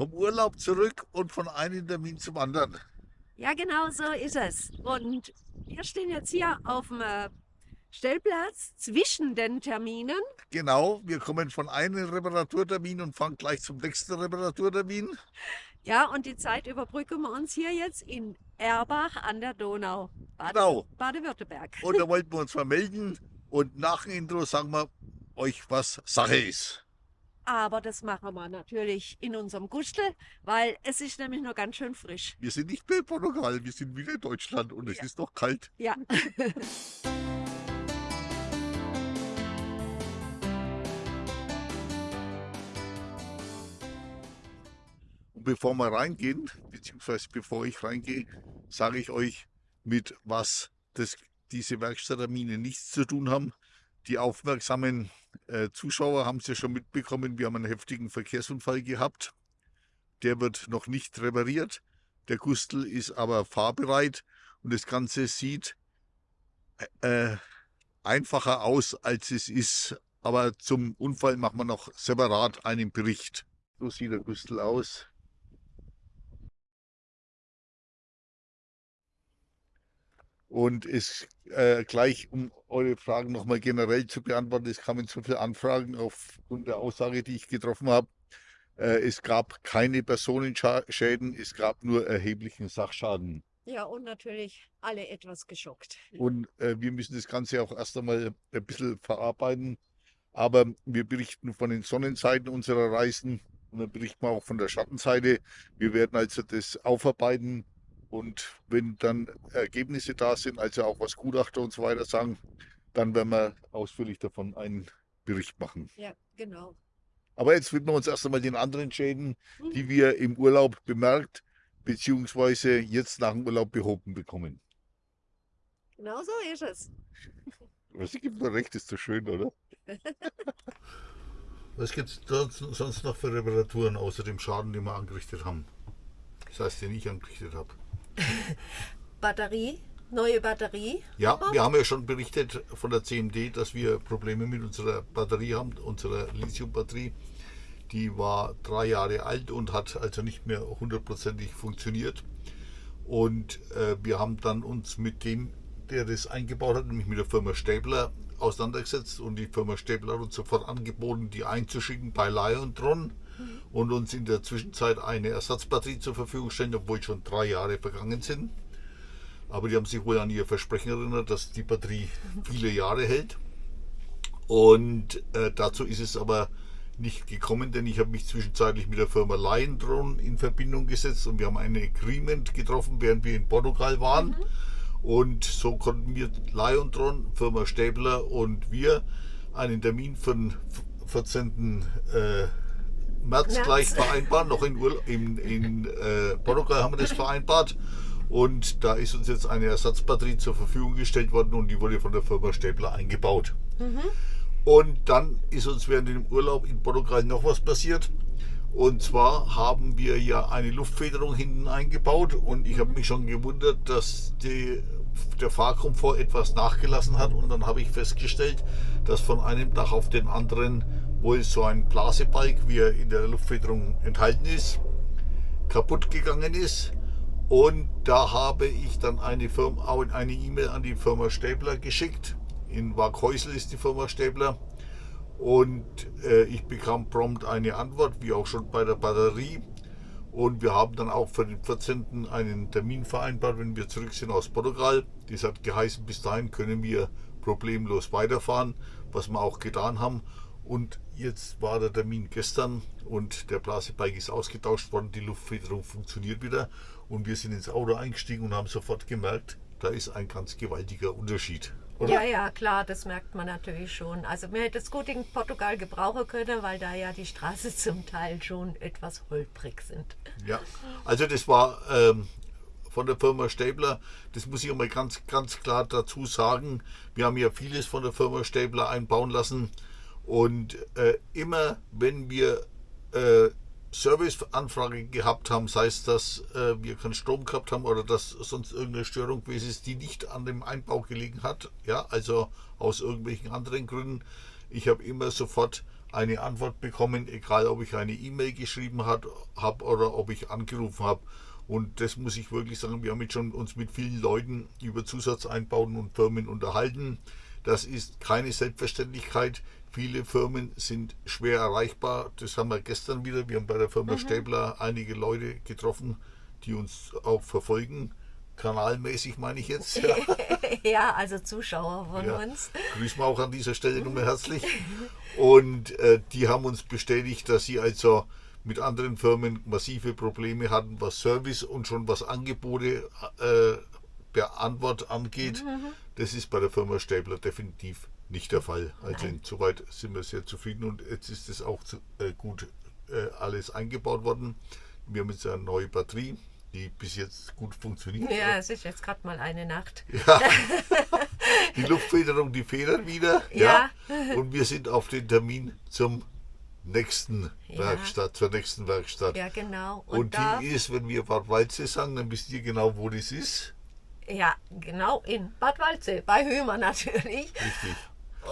vom Urlaub zurück und von einem Termin zum anderen. Ja, genau so ist es. Und wir stehen jetzt hier auf dem äh, Stellplatz zwischen den Terminen. Genau, wir kommen von einem Reparaturtermin und fahren gleich zum nächsten Reparaturtermin. Ja, und die Zeit überbrücken wir uns hier jetzt in Erbach an der Donau, Bade, Genau. Baden-Württemberg. Und da wollten wir uns vermelden und nach dem Intro sagen wir euch, was Sache ist. Aber das machen wir natürlich in unserem Gustel, weil es ist nämlich noch ganz schön frisch. Wir sind nicht mehr in Portugal, wir sind wieder in Deutschland und es Ja. ist noch kalt. Ja. Und bevor wir reingehen, beziehungsweise bevor ich reingehe, sage ich euch, mit was das, diese Werkstatttermine nichts zu tun haben. Die aufmerksamen äh, Zuschauer haben es ja schon mitbekommen, wir haben einen heftigen Verkehrsunfall gehabt. Der wird noch nicht repariert. Der Gustel ist aber fahrbereit und das Ganze sieht äh, einfacher aus, als es ist. Aber zum Unfall machen wir noch separat einen Bericht. So sieht der Gustel aus. Und es äh, gleich, um eure Fragen nochmal generell zu beantworten, es kamen so viele Anfragen aufgrund der Aussage, die ich getroffen habe. Äh, es gab keine Personenschäden, es gab nur erheblichen Sachschaden. Ja, und natürlich alle etwas geschockt. Und äh, wir müssen das Ganze auch erst einmal ein bisschen verarbeiten. Aber wir berichten von den Sonnenseiten unserer Reisen und dann berichten wir auch von der Schattenseite. Wir werden also das aufarbeiten und wenn dann Ergebnisse da sind, also auch was Gutachter und so weiter sagen, dann werden wir ausführlich davon einen Bericht machen. Ja, genau. Aber jetzt widmen wir uns erst einmal den anderen Schäden, Mhm. die wir im Urlaub bemerkt beziehungsweise jetzt nach dem Urlaub behoben bekommen. Genau so ist es. Was gibt mir recht, ist so schön, oder? Was gibt es sonst noch für Reparaturen außer dem Schaden, den wir angerichtet haben? Das heißt, den ich angerichtet habe. Batterie, neue Batterie. Ja, wir haben ja schon berichtet von der CMD, dass wir Probleme mit unserer Batterie haben, unserer Lithium-Batterie. Die war drei Jahre alt und hat also nicht mehr hundertprozentig funktioniert. Und äh, wir haben dann uns mit dem, der das eingebaut hat, nämlich mit der Firma Stäbler, auseinandergesetzt. Und die Firma Stäbler hat uns sofort angeboten, die einzuschicken bei Liontron und uns in der Zwischenzeit eine Ersatzbatterie zur Verfügung stellen, obwohl schon drei Jahre vergangen sind. Aber die haben sich wohl an ihr Versprechen erinnert, dass die Batterie viele Jahre hält. Und äh, dazu ist es aber nicht gekommen, denn ich habe mich zwischenzeitlich mit der Firma Lion in Verbindung gesetzt und wir haben ein Agreement getroffen, während wir in Portugal waren. Und so konnten wir Lion Firma Stäbler und wir einen Termin für den 14. März, März. gleich vereinbaren. Noch in, Urla in, in äh, Portugal haben wir das vereinbart. Und da ist uns jetzt eine Ersatzbatterie zur Verfügung gestellt worden und die wurde von der Firma Stäbler eingebaut. Und dann ist uns während dem Urlaub in Portugal noch was passiert. Und zwar haben wir ja eine Luftfederung hinten eingebaut und ich habe mich schon gewundert, dass die, der Fahrkomfort etwas nachgelassen hat. Und dann habe ich festgestellt, dass von einem Dach auf den anderen wohl so ein Blasebalg, wie er in der Luftfederung enthalten ist, kaputt gegangen ist. Und da habe ich dann eine Firma, eine E-Mail an die Firma Stäbler geschickt. In Waghäusel ist die Firma Stäbler. Und äh, ich bekam prompt eine Antwort, wie auch schon bei der Batterie. Und wir haben dann auch für den 14. einen Termin vereinbart, wenn wir zurück sind aus Portugal. Das hat geheißen, bis dahin können wir problemlos weiterfahren, was wir auch getan haben. Und jetzt war der Termin gestern und der Blasebalg ist ausgetauscht worden, die Luftfederung funktioniert wieder. Und wir sind ins Auto eingestiegen und haben sofort gemerkt, da ist ein ganz gewaltiger Unterschied. Oder? Ja, ja, klar, das merkt man natürlich schon. Also man hätte es gut in Portugal gebrauchen können, weil da ja die Straßen zum Teil schon etwas holprig sind. Ja, also das war ähm, von der Firma Stäbler, das muss ich mal ganz, ganz klar dazu sagen. Wir haben ja vieles von der Firma Stäbler einbauen lassen und äh, immer wenn wir äh, Serviceanfrage gehabt haben, sei es, dass äh, wir keinen Strom gehabt haben oder dass sonst irgendeine Störung gewesen ist, die nicht an dem Einbau gelegen hat, ja, also aus irgendwelchen anderen Gründen. Ich habe immer sofort eine Antwort bekommen, egal ob ich eine E-Mail geschrieben habe oder ob ich angerufen habe. Und das muss ich wirklich sagen, wir haben jetzt schon uns mit vielen Leuten über Zusatzeinbauten und Firmen unterhalten. Das ist keine Selbstverständlichkeit. Viele Firmen sind schwer erreichbar. Das haben wir gestern wieder. Wir haben bei der Firma mhm. Stäbler einige Leute getroffen, die uns auch verfolgen. Kanalmäßig meine ich jetzt. Ja, ja also Zuschauer von ja. uns. Grüßen wir auch an dieser Stelle nochmal herzlich. Und äh, die haben uns bestätigt, dass sie also mit anderen Firmen massive Probleme hatten, was Service und schon was Angebote äh, per Antwort angeht. Mhm. Das ist bei der Firma Stäbler definitiv nicht der Fall. Also insoweit sind wir sehr zufrieden und jetzt ist es auch äh, gut äh, alles eingebaut worden. Wir haben jetzt eine neue Batterie, die bis jetzt gut funktioniert. Ja, es ist jetzt gerade mal eine Nacht. Ja. die Luftfederung, die federt wieder. Ja. ja. Und wir sind auf den Termin zum nächsten ja. Werkstatt, zur nächsten Werkstatt. Ja, genau. Und, und die ist, wenn wir Bad Waldsee sagen, dann wisst ihr genau, wo das ist. Ja, genau in Bad Waldsee, bei Hömer natürlich. Richtig.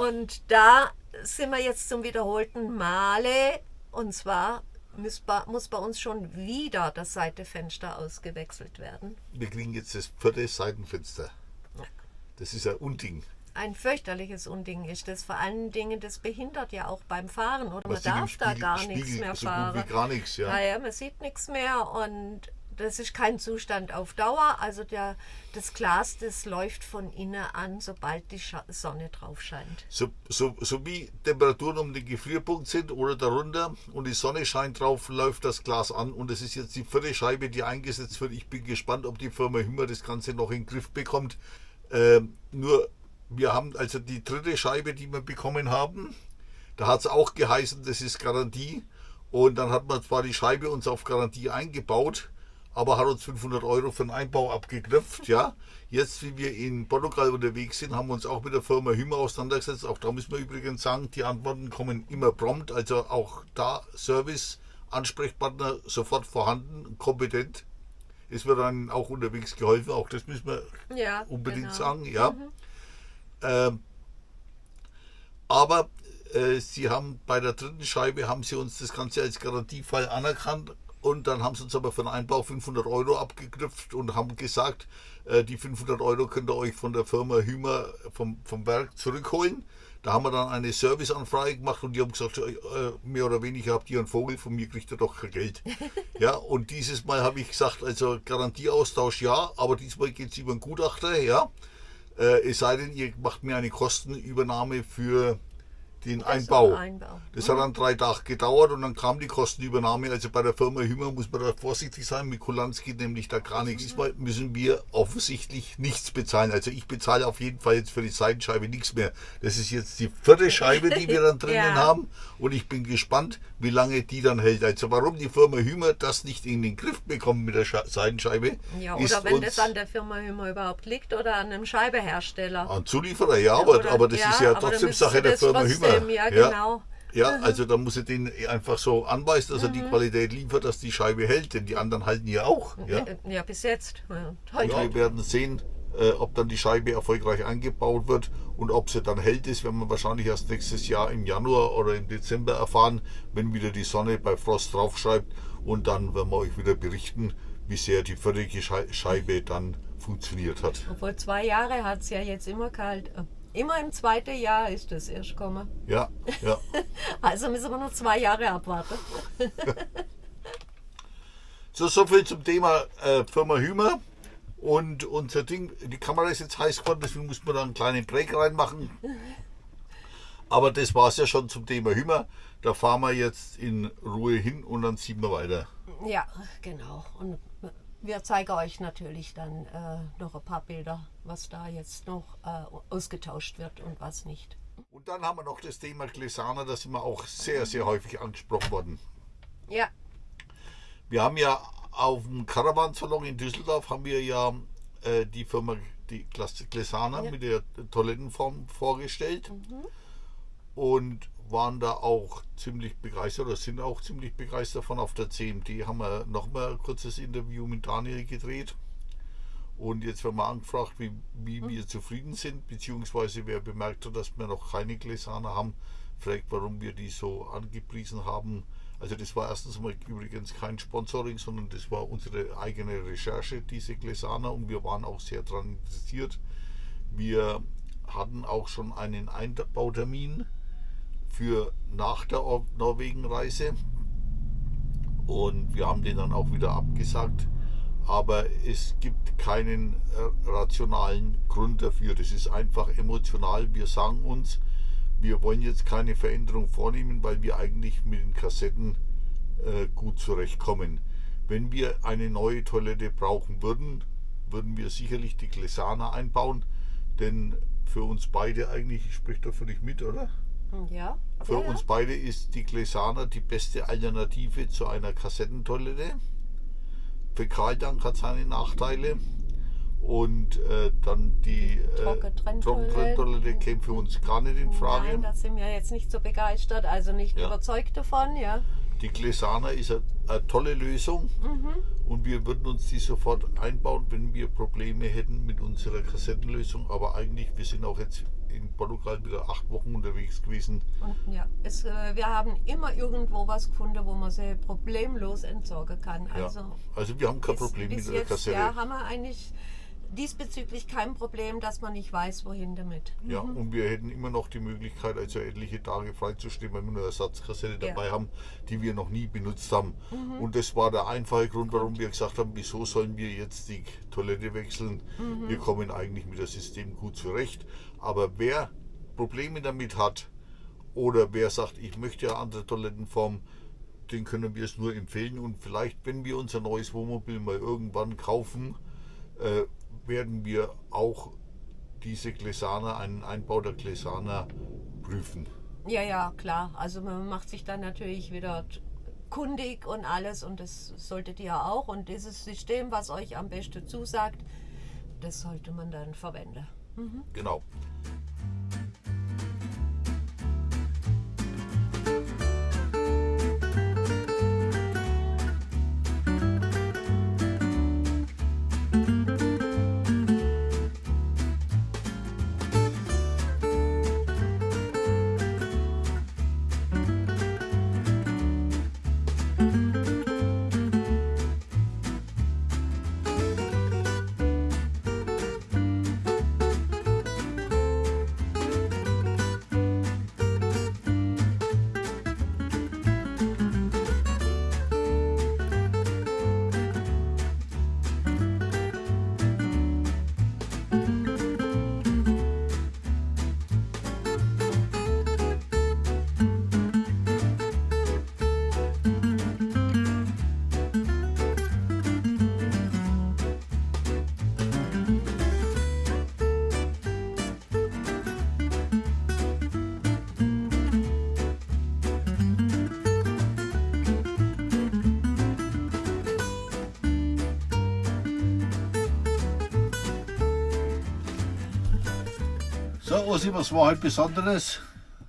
Und da sind wir jetzt zum wiederholten Male. Und zwar muss bei, muss bei uns schon wieder das Seitenfenster ausgewechselt werden. Wir kriegen jetzt das vierte Seitenfenster. Das ist ein Unding ein fürchterliches Unding ist das. Vor allen Dingen, das behindert ja auch beim Fahren oder man darf Spiegel, da gar Spiegel, nichts mehr so fahren. gar nichts, ja. Naja, man sieht nichts mehr und das ist kein Zustand auf Dauer. Also der, das Glas, das läuft von innen an, sobald die Sonne drauf scheint. So, so, so wie Temperaturen um den Gefrierpunkt sind oder darunter und die Sonne scheint drauf, läuft das Glas an und es ist jetzt die vierte Scheibe, die eingesetzt wird. Ich bin gespannt, ob die Firma Hümmer das Ganze noch in den Griff bekommt. Ähm, nur wir haben also die dritte Scheibe, die wir bekommen haben. Da hat es auch geheißen, das ist Garantie. Und dann hat man zwar die Scheibe uns auf Garantie eingebaut, aber hat uns 500 Euro für den Einbau abgeknöpft. Ja. Jetzt, wie wir in Portugal unterwegs sind, haben wir uns auch mit der Firma Hümer auseinandergesetzt. Auch da müssen wir übrigens sagen, die Antworten kommen immer prompt. Also auch da Service, Ansprechpartner sofort vorhanden, kompetent. Es wird dann auch unterwegs geholfen. Auch das müssen wir ja, unbedingt genau. sagen. Ja. Mhm. Ähm, aber äh, sie haben bei der dritten Scheibe haben sie uns das Ganze als Garantiefall anerkannt und dann haben sie uns aber für den Einbau 500 Euro abgeknüpft und haben gesagt, äh, die 500 Euro könnt ihr euch von der Firma Hümer vom, vom Werk zurückholen. Da haben wir dann eine Serviceanfrage gemacht und die haben gesagt, äh, mehr oder weniger habt ihr einen Vogel, von mir kriegt ihr doch kein Geld. ja, und dieses Mal habe ich gesagt, also Garantieaustausch ja, aber diesmal geht es über einen Gutachter, ja. Äh, es sei denn, ihr macht mir eine Kostenübernahme für den das Einbau. Einbau. Das hat dann drei Tage gedauert und dann kam die Kostenübernahme. Also bei der Firma Hümmer muss man da vorsichtig sein. Mit Kulanz geht nämlich da gar nichts. Diesmal müssen wir offensichtlich nichts bezahlen. Also ich bezahle auf jeden Fall jetzt für die Seitenscheibe nichts mehr. Das ist jetzt die vierte Scheibe, die wir dann drinnen ja. haben. Und ich bin gespannt, wie lange die dann hält. Also warum die Firma Hümer das nicht in den Griff bekommt mit der Seitenscheibe. Ja, oder wenn das an der Firma Hümer überhaupt liegt oder an einem Scheibehersteller. An Zulieferer, ja, aber, oder, aber das ja, ist ja trotzdem Sache der Firma Hümer ja, ja, genau. Ja, also da muss ich den einfach so anweisen, dass er die mhm. Qualität liefert, dass die Scheibe hält, denn die anderen halten ja auch. Ja, ja bis jetzt. Heute. Ja, wir werden sehen, äh, ob dann die Scheibe erfolgreich eingebaut wird und ob sie dann hält ist, werden wir wahrscheinlich erst nächstes Jahr im Januar oder im Dezember erfahren, wenn wieder die Sonne bei Frost draufschreibt und dann werden wir euch wieder berichten, wie sehr die völlige Scheibe dann funktioniert hat. Obwohl zwei Jahre hat es ja jetzt immer kalt. Immer im zweiten Jahr ist das erst gekommen. Ja, ja. also müssen wir noch zwei Jahre abwarten. so, so viel zum Thema äh, Firma Hümer. Und unser Ding, die Kamera ist jetzt heiß geworden, deswegen muss man da einen kleinen Break reinmachen. Aber das war es ja schon zum Thema Hümer. Da fahren wir jetzt in Ruhe hin und dann ziehen wir weiter. Ja, genau. Und wir zeigen euch natürlich dann äh, noch ein paar Bilder, was da jetzt noch äh, ausgetauscht wird und was nicht. Und dann haben wir noch das Thema Glesana, das sind wir auch sehr, sehr häufig angesprochen worden. Ja. Wir haben ja auf dem Caravan-Salon in Düsseldorf haben wir ja äh, die Firma die Glesana ja. mit der Toilettenform vorgestellt. Mhm. Und waren da auch ziemlich begeistert oder sind auch ziemlich begeistert von. Auf der CMD haben wir nochmal ein kurzes Interview mit Daniel gedreht. Und jetzt werden wir angefragt, wie, wie mhm. wir zufrieden sind, beziehungsweise wer bemerkt hat, dass wir noch keine Gläser haben, fragt, warum wir die so angepriesen haben. Also das war erstens mal übrigens kein Sponsoring, sondern das war unsere eigene Recherche, diese Gläsaner, und wir waren auch sehr daran interessiert. Wir hatten auch schon einen Einbautermin für nach der Or- Norwegenreise und wir haben den dann auch wieder abgesagt. Aber es gibt keinen äh, rationalen Grund dafür. Das ist einfach emotional. Wir sagen uns, wir wollen jetzt keine Veränderung vornehmen, weil wir eigentlich mit den Kassetten äh, gut zurechtkommen. Wenn wir eine neue Toilette brauchen würden, würden wir sicherlich die Glesana einbauen, denn für uns beide eigentlich, ich spreche da völlig mit, oder? Ja. Für ja, ja. uns beide ist die Glesana die beste Alternative zu einer Kassettentoilette. Fäkaldank hat seine Nachteile. Und äh, dann die äh, Trockentrenntoilette. Trockentrenntoilette käme für uns gar nicht in Frage. Nein, da sind wir jetzt nicht so begeistert, also nicht überzeugt davon, ja. Die Glesana ist eine, eine tolle Lösung Mhm. und wir würden uns die sofort einbauen, wenn wir Probleme hätten mit unserer Kassettenlösung. Aber eigentlich, wir sind auch jetzt in Portugal wieder acht Wochen unterwegs gewesen. Und ja, es, äh, wir haben immer irgendwo was gefunden, wo man sie problemlos entsorgen kann. Also, ja. also wir haben kein bis- Problem bis mit der jetzt, Kassette. Ja, haben wir eigentlich diesbezüglich kein Problem, dass man nicht weiß, wohin damit. Ja, und wir hätten immer noch die Möglichkeit, also etliche Tage freizustehen, weil wir eine Ersatzkassette Ja. Mhm. dabei haben, die wir noch nie benutzt haben. Und das war der einfache Grund, warum wir gesagt haben, wieso sollen wir jetzt die Toilette wechseln? Mhm. Wir kommen eigentlich mit dem System gut zurecht. Aber wer Probleme damit hat oder wer sagt, ich möchte eine andere Toilettenform, den können wir es nur empfehlen. Und vielleicht, wenn wir unser neues Wohnmobil mal irgendwann kaufen, äh, werden wir auch diese Glesana, einen Einbau der Glesana prüfen. Ja, ja, klar. Also man macht sich dann natürlich wieder kundig und alles und das solltet ihr auch. Und dieses System, was euch am besten zusagt, das sollte man dann verwenden. Genau. So, Ossi, was war heute Besonderes?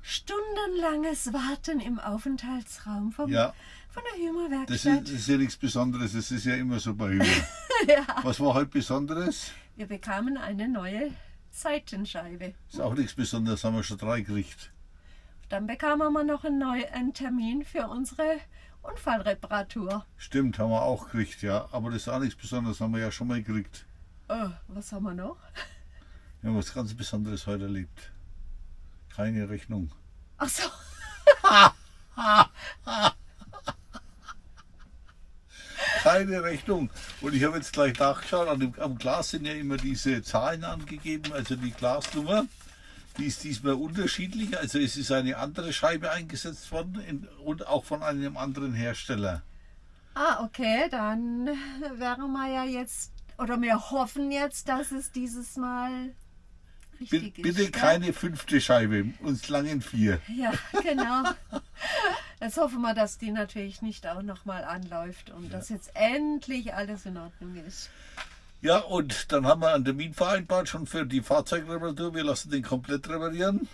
Stundenlanges Warten im Aufenthaltsraum vom, Ja. von der Hümer Das ist, das ist ja nichts Besonderes, das ist ja immer so bei Hühner. ja. Was war heute Besonderes? Wir bekamen eine neue Seitenscheibe. Ist auch nichts Besonderes, haben wir schon drei gekriegt. Dann bekamen wir noch einen, neu, einen Termin für unsere Unfallreparatur. Stimmt, haben wir auch gekriegt, ja. Aber das ist auch nichts Besonderes, haben wir ja schon mal gekriegt. Oh, was haben wir noch? Wir haben was ganz Besonderes heute erlebt. Keine Rechnung. Ach so. Keine Rechnung. Und ich habe jetzt gleich nachgeschaut, an dem, am Glas sind ja immer diese Zahlen angegeben, also die Glasnummer. Die ist diesmal unterschiedlich, also es ist eine andere Scheibe eingesetzt worden in, und auch von einem anderen Hersteller. Ah, okay, dann wären wir ja jetzt, oder wir hoffen jetzt, dass es dieses Mal Bi- richtig ist. Bitte gell? keine fünfte Scheibe, uns langen vier. Ja, genau. Jetzt hoffen wir, dass die natürlich nicht auch nochmal anläuft und dass jetzt endlich alles in Ordnung ist. Ja, und dann haben wir einen Termin vereinbart schon für die Fahrzeugreparatur. Wir lassen den komplett reparieren.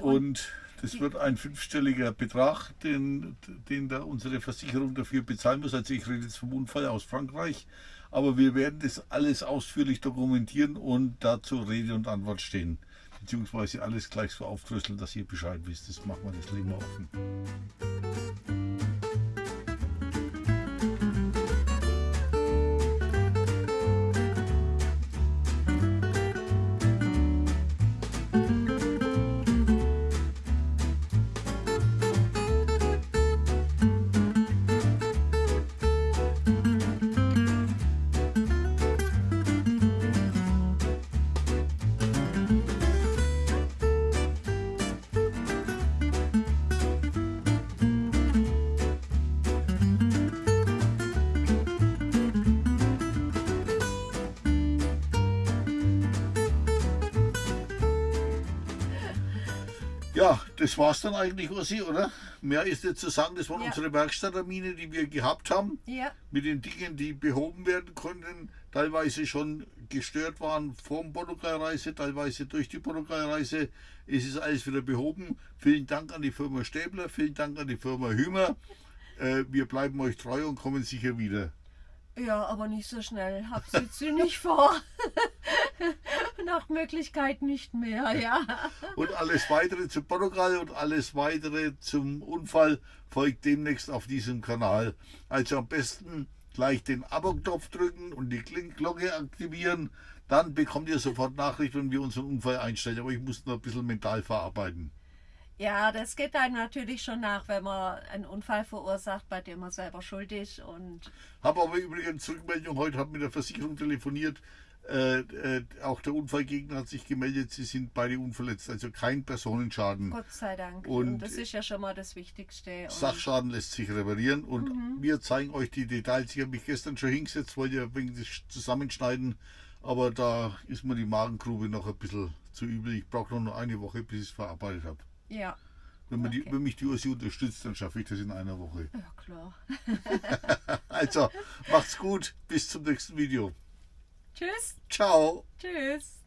Und das wird ein fünfstelliger Betrag, den, den da unsere Versicherung dafür bezahlen muss. Also ich rede jetzt vom Unfall aus Frankreich. Aber wir werden das alles ausführlich dokumentieren und dazu Rede und Antwort stehen. beziehungsweise alles gleich so aufdröseln, dass ihr Bescheid wisst. Das machen wir, das legen wir offen. Das war's dann eigentlich, Ursi, oder? Mehr ist nicht zu sagen. Das waren Ja. unsere Werkstatttermine, die wir gehabt haben. Ja, Mit den Dingen, die behoben werden konnten. Teilweise schon gestört waren vor der Portugalreise, teilweise durch die Portugalreise. Es ist alles wieder behoben. Vielen Dank an die Firma Stäbler, vielen Dank an die Firma Hümer. Äh, wir bleiben euch treu und kommen sicher wieder. ja, aber nicht so schnell. Hab sie nicht vor. Nach Möglichkeit nicht mehr, ja. Und alles weitere zu Portugal und alles weitere zum Unfall folgt demnächst auf diesem Kanal. Also am besten gleich den Abo-Knopf drücken und die Glocke aktivieren. Dann bekommt ihr sofort Nachricht, wenn wir unseren Unfall einstellen. Aber ich muss noch ein bisschen mental verarbeiten. Ja, das geht einem natürlich schon nach, wenn man einen Unfall verursacht, bei dem man selber schuld ist. Und Habe aber übrigens Rückmeldung, heute habe mit der Versicherung telefoniert. Äh, äh, auch der Unfallgegner hat sich gemeldet, sie sind beide unverletzt, also kein Personenschaden. Gott sei Dank. Und- Und, das ist ja schon mal das Wichtigste. Sachschaden lässt sich reparieren und wir zeigen euch die Details. Ich habe mich gestern schon hingesetzt, wollte ja wegen des Zusammenschneiden, aber da ist mir die Magengrube noch ein bisschen zu übel. Ich brauche noch eine Woche, bis ich es verarbeitet habe. ja, Wenn, man die, Okay. wenn mich die Ursi unterstützt, dann schaffe ich das in einer Woche. ja, klar. Also, macht's gut, bis zum nächsten Video. Tschüss. Ciao. Tschüss.